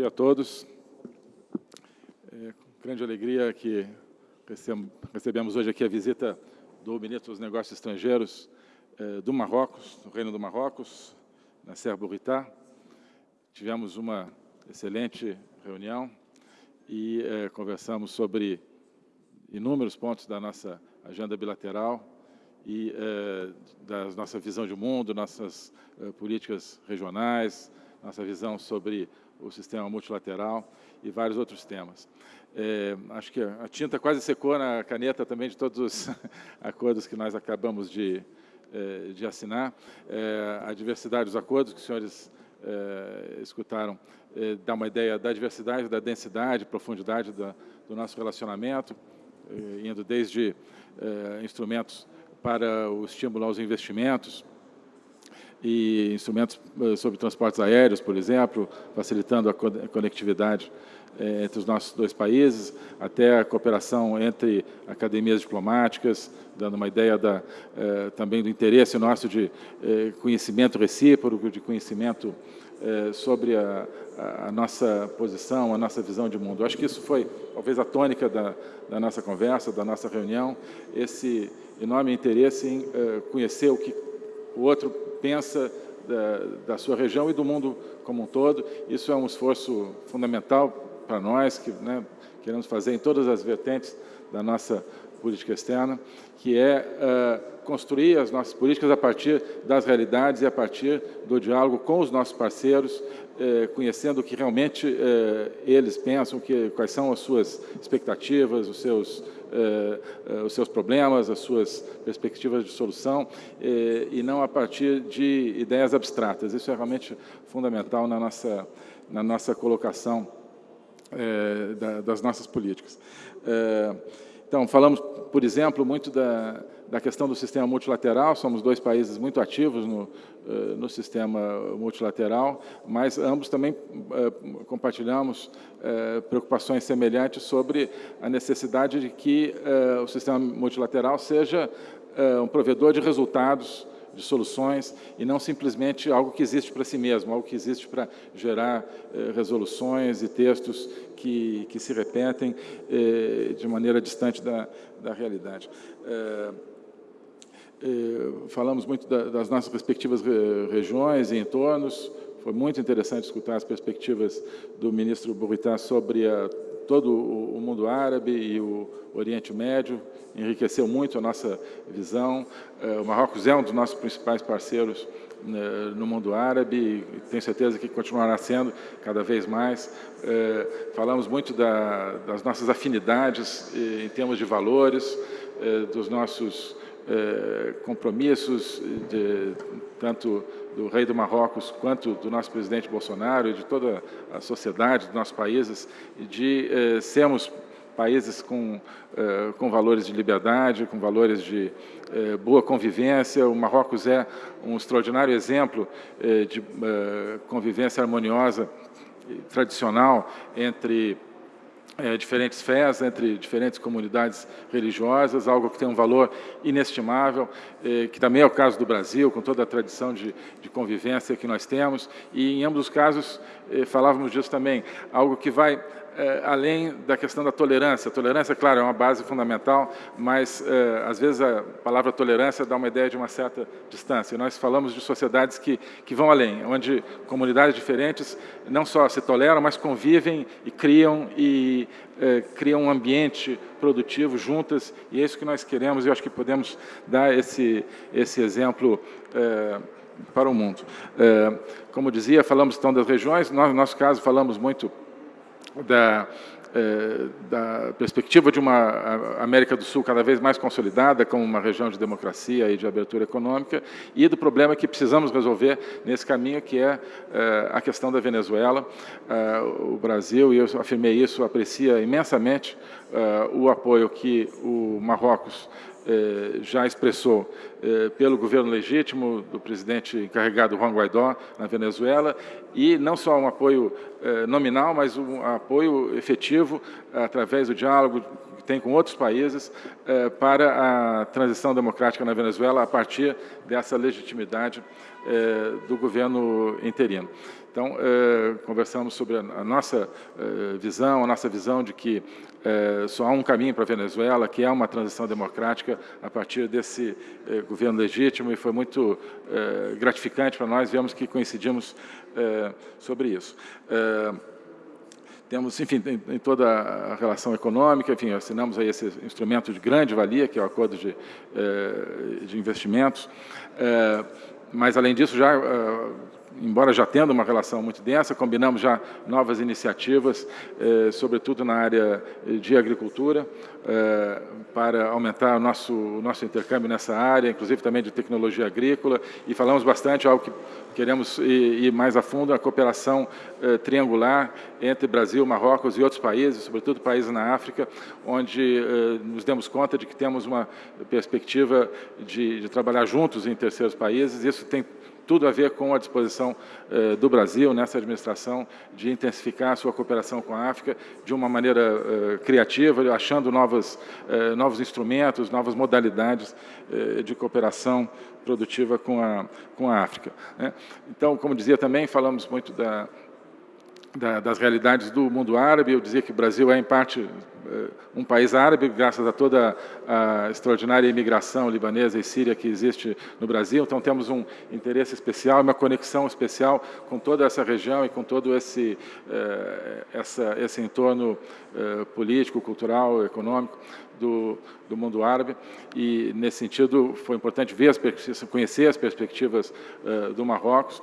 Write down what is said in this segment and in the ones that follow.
dia a todos. É com grande alegria que recebemos hoje aqui a visita do Ministro dos Negócios Estrangeiros eh, do Marrocos, do Reino do Marrocos, Nasser Bourita. Tivemos uma excelente reunião e eh, conversamos sobre inúmeros pontos da nossa agenda bilateral e eh, da nossa visão de mundo, nossas políticas regionais, nossa visão sobre o sistema multilateral e vários outros temas. É, acho que a tinta quase secou na caneta também de todos os acordos que nós acabamos de, é, de assinar. É, a diversidade dos acordos que os senhores é, escutaram é, dá uma ideia da diversidade, da densidade, profundidade da, do nosso relacionamento, é, indo desde instrumentos para o estímulo aos investimentos, e instrumentos eh, sobre transportes aéreos, por exemplo, facilitando a conectividade eh, entre os nossos dois países, até a cooperação entre academias diplomáticas, dando uma ideia da, eh, também do interesse nosso de conhecimento recíproco, de conhecimento sobre a, a, nossa posição, a nossa visão de mundo. Acho que isso foi, talvez, a tônica da, da nossa conversa, da nossa reunião, esse enorme interesse em conhecer o que o outro pensa da, da, sua região e do mundo como um todo. Isso é um esforço fundamental para nós, que né, queremos fazer em todas as vertentes da nossa política externa, que é uh, construir as nossas políticas a partir das realidades e a partir do diálogo com os nossos parceiros, uh, conhecendo o que realmente uh, eles pensam, que, quais são as suas expectativas, os seus eh, eh, os seus problemas, as suas perspectivas de solução, eh, e não a partir de ideias abstratas. Isso é realmente fundamental na nossa, na nossa colocação das nossas políticas. Então, falamos, por exemplo, muito da, da questão do sistema multilateral, somos dois países muito ativos no, eh, no sistema multilateral, mas ambos também eh, compartilhamos eh, preocupações semelhantes sobre a necessidade de que o sistema multilateral seja um provedor de resultados de soluções e não simplesmente algo que existe para si mesmo, algo que existe para gerar eh, resoluções e textos que, que se repetem eh, de maneira distante da, da realidade. Eh, eh, falamos muito das nossas respectivas regiões e entornos. Foi muito interessante escutar as perspectivas do ministro Burritá sobre a, todo o, mundo árabe e o Oriente Médio. Enriqueceu muito a nossa visão. Eh, o Marrocos é um dos nossos principais parceiros né, no mundo árabe e tenho certeza que continuará sendo cada vez mais. Eh, falamos muito da, das nossas afinidades em termos de valores, dos nossos eh, compromissos de, tanto do rei do Marrocos quanto do nosso presidente Bolsonaro e de toda a sociedade dos nossos países, de eh, sermos países com, eh, com valores de liberdade, com valores de boa convivência. O Marrocos é um extraordinário exemplo de convivência harmoniosa tradicional entre é, diferentes fés, entre diferentes comunidades religiosas, algo que tem um valor inestimável, é, que também é o caso do Brasil, com toda a tradição de, de convivência que nós temos, e em ambos os casos é, falávamos disso também, algo que vai é, além da questão da tolerância. A tolerância, claro, é uma base fundamental, mas é, às vezes a palavra tolerância dá uma ideia de uma certa distância. Nós falamos de sociedades que, que vão além, onde comunidades diferentes não só se toleram, mas convivem e criam e é, criam um ambiente produtivo juntas, e é isso que nós queremos, e eu acho que podemos dar esse, esse exemplo é, para o mundo. É, como dizia, falamos então das regiões, no nosso caso falamos muito da, eh, da perspectiva de uma América do Sul cada vez mais consolidada como uma região de democracia e de abertura econômica e do problema que precisamos resolver nesse caminho, que é eh, a questão da Venezuela. Eh, o Brasil, e eu afirmei isso, aprecia imensamente o apoio que o Marrocos já expressou eh, pelo governo legítimo do presidente encarregado Juan Guaidó na Venezuela e não só um apoio eh, nominal, mas um apoio efetivo através do diálogo tem com outros países eh, para a transição democrática na Venezuela a partir dessa legitimidade eh, do governo interino. Então, eh, conversamos sobre a, a nossa visão, a nossa visão de que só há um caminho para a Venezuela, que é uma transição democrática a partir desse governo legítimo, e foi muito gratificante para nós, vemos que coincidimos sobre isso. Temos, enfim, em, em, toda a relação econômica, enfim, assinamos aí esse instrumento de grande valia, que é o acordo de, de investimentos, mas, além disso, já embora já tendo uma relação muito densa, combinamos já novas iniciativas, eh, sobretudo na área de agricultura, eh, para aumentar o nosso, o nosso intercâmbio nessa área, inclusive também de tecnologia agrícola, e falamos bastante, algo que queremos ir, ir mais a fundo, a cooperação eh, triangular entre Brasil, Marrocos e outros países, sobretudo países na África, onde eh, nos demos conta de que temos uma perspectiva de, de trabalhar juntos em terceiros países, isso tem tudo a ver com a disposição eh, do Brasil, nessa administração, de intensificar a sua cooperação com a África de uma maneira eh, criativa, achando novos, eh, novos instrumentos, novas modalidades eh, de cooperação produtiva com a, com a África. Né? Então, como dizia também, falamos muito da, da, das realidades do mundo árabe. Eu dizia que o Brasil é, em parte, eh, um país árabe, graças a toda a extraordinária imigração libanesa e síria que existe no Brasil. Então, temos um interesse especial, uma conexão especial com toda essa região e com todo esse, eh, essa, esse entorno eh, político, cultural, econômico do, do mundo árabe. E, nesse sentido, foi importante ver as conhecer as perspectivas do Marrocos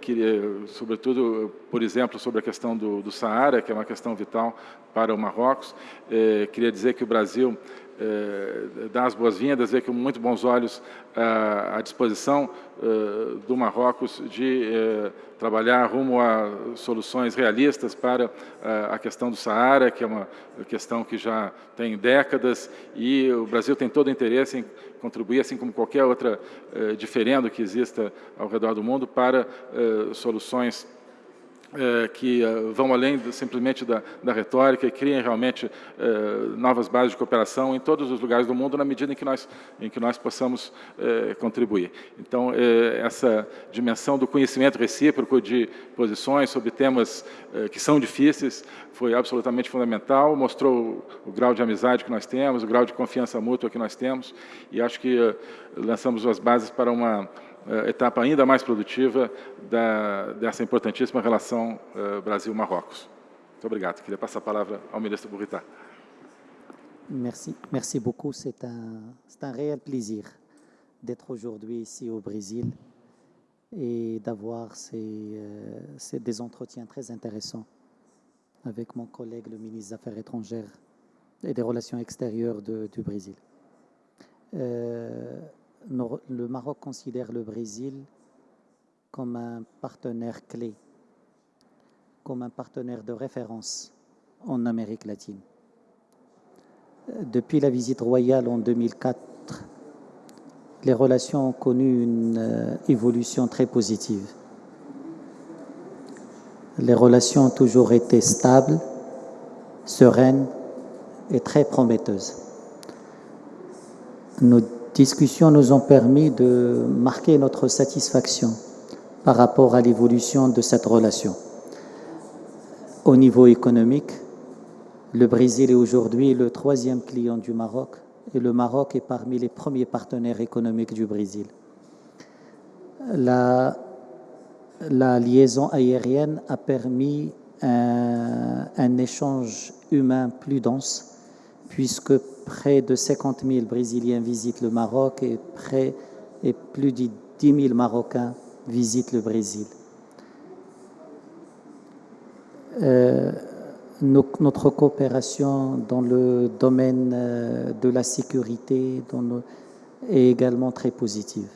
queria, sobretudo, por exemplo, sobre a questão do, do Saara, que é uma questão vital para o Marrocos. É, queria dizer que o Brasil é, dá as boas-vindas, vê com muito bons olhos a, a disposição é, do Marrocos de trabalhar rumo a soluções realistas para a, questão do Saara, que é uma questão que já tem décadas, e o Brasil tem todo o interesse em contribuir, assim como qualquer outra diferendo que exista ao redor do mundo, para soluções é, que uh, vão além do, simplesmente da, da, retórica e criem realmente uh, novas bases de cooperação em todos os lugares do mundo na medida em que nós, em que nós possamos uh, contribuir. Então, essa dimensão do conhecimento recíproco de posições sobre temas que são difíceis foi absolutamente fundamental, mostrou o, o, grau de amizade que nós temos, o grau de confiança mútua que nós temos e acho que lançamos as bases para uma etapa ainda mais produtiva da, dessa importantíssima relação uh, Brasil-Marrocos. Muito obrigado. Queria passar a palavra ao ministro Burrita. Merci, merci beaucoup. C'est un, un réel plaisir d'être aujourd'hui ici au Brésil et d'avoir ces, euh, des entretiens très intéressants avec mon collègue, le ministre des Affaires étrangères et des Relations extérieures de, du Brésil. Euh, le Maroc considère le Brésil comme un partenaire clé, comme un partenaire de référence en Amérique latine. Depuis la visite royale en 2004, les relations ont connu une euh, évolution très positive. Les relations ont toujours été stables, sereines et très prometteuses. Discussions nous ont permis de marquer notre satisfaction par rapport à l'évolution de cette relation. Au niveau économique, le Brésil est aujourd'hui le troisième client du Maroc et le Maroc est parmi les premiers partenaires économiques du Brésil. La, liaison aérienne a permis un, un échange humain plus dense puisque près de 50 000 Brésiliens visitent le Maroc et, près, et plus de 10 000 Marocains visitent le Brésil. Euh, notre coopération dans le domaine euh, de la sécurité est également très positive.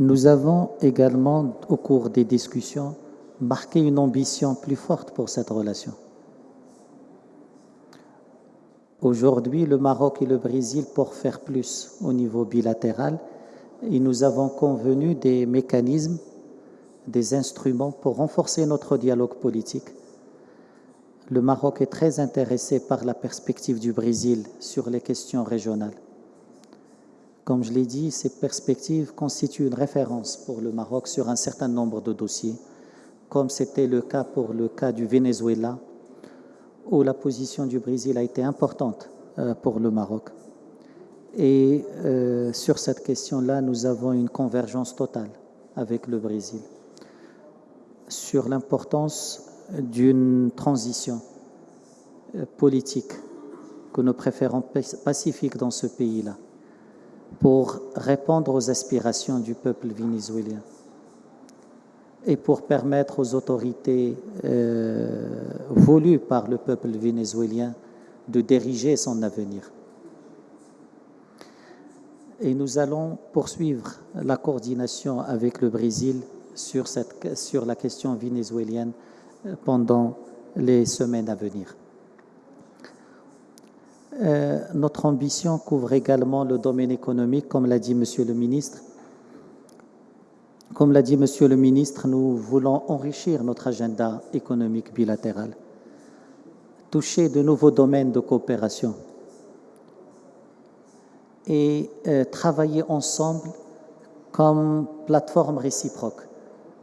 Nous avons également, au cours des discussions, marqué une ambition plus forte pour cette relation. Aujourd'hui, le Maroc et le Brésil, pour faire plus au niveau bilatéral, et nous avons convenu des mécanismes, des instruments pour renforcer notre dialogue politique. le Maroc est très intéressé par la perspective du Brésil sur les questions régionales. Comme je l'ai dit, ces perspectives constituent une référence pour le Maroc sur un certain nombre de dossiers, comme c'était le cas pour le cas du Venezuela, où la position du Brésil a été importante euh, pour le Maroc. Et euh, sur cette question-là, nous avons une convergence totale avec le Brésil sur l'importance d'une transition euh, politique que nous préférons pacifique dans ce pays-là pour répondre aux aspirations du peuple vénézuélien et pour permettre aux autorités euh, voulues par le peuple vénézuélien de diriger son avenir. Et nous allons poursuivre la coordination avec le Brésil sur, cette, sur la question vénézuélienne pendant les semaines à venir. Euh, notre ambition couvre également le domaine économique, comme l'a dit Monsieur le ministre. Comme l'a dit Monsieur le ministre, nous voulons enrichir notre agenda économique bilatéral, toucher de nouveaux domaines de coopération et euh, travailler ensemble comme plateforme réciproque,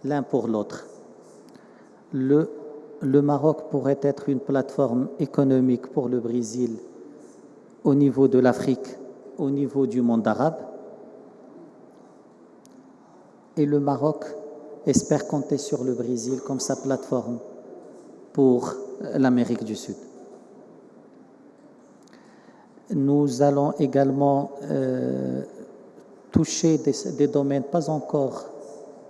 l'un pour l'autre. Le, le Maroc pourrait être une plateforme économique pour le Brésil au niveau de l'Afrique, au niveau du monde arabe. Et le Maroc espère compter sur le Brésil comme sa plateforme pour l'Amérique du Sud. Nous allons également euh, toucher des, des domaines pas encore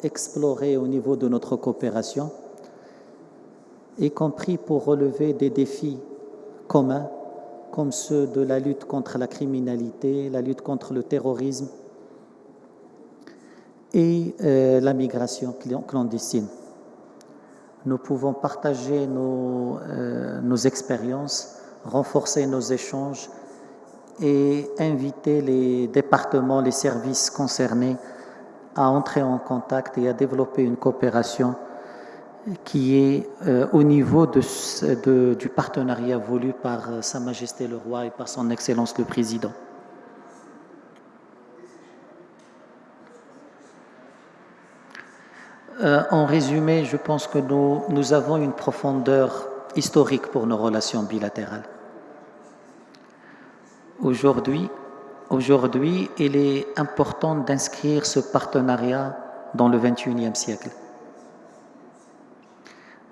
explorés au niveau de notre coopération, y compris pour relever des défis communs comme ceux de la lutte contre la criminalité, la lutte contre le terrorisme et euh, la migration clandestine. Nous pouvons partager nos, euh, nos expériences, renforcer nos échanges et inviter les départements, les services concernés à entrer en contact et à développer une coopération qui est euh, au niveau de, du partenariat voulu par Sa Majesté le Roi et par Son Excellence le Président. Euh, en résumé, je pense que nous, avons une profondeur historique pour nos relations bilatérales. Aujourd'hui, il est important d'inscrire ce partenariat dans le 21e siècle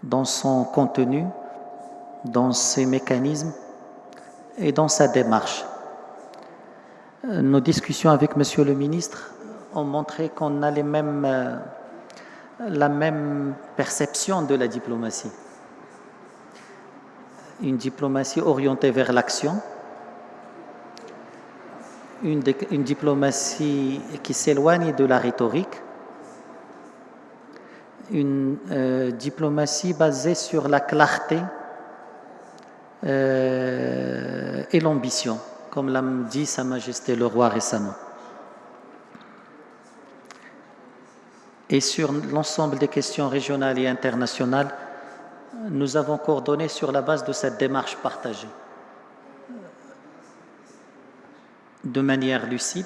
dans son contenu, dans ses mécanismes et dans sa démarche. Euh, nos discussions avec Monsieur le ministre ont montré qu'on a les mêmes, euh, la même perception de la diplomatie. Une diplomatie orientée vers l'action, une, diplomatie qui s'éloigne de la rhétorique, une euh, diplomatie basée sur la clarté euh, et l'ambition, comme l'a dit Sa Majesté le Roi récemment. Et sur l'ensemble des questions régionales et internationales, nous avons coordonné sur la base de cette démarche partagée, de manière lucide,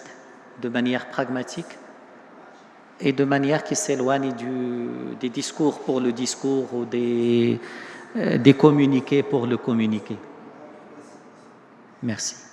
de manière pragmatique, et de manière qui s'éloigne des discours pour le discours ou des, euh, des communiqués pour le communiqué. Merci.